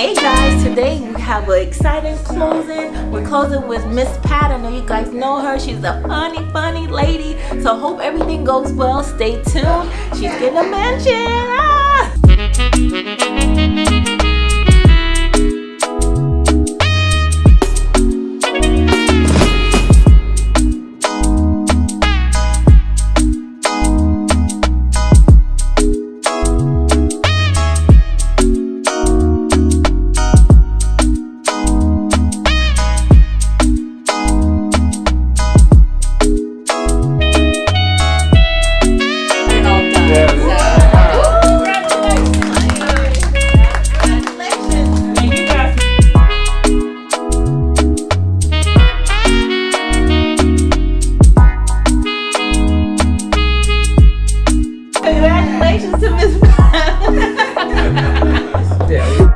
Hey guys, today we have an exciting closing. We're closing with Miss Pat. I know you guys know her. She's a funny, funny lady. So hope everything goes well. Stay tuned. She's getting a mention. Ah! congratulations to Miss.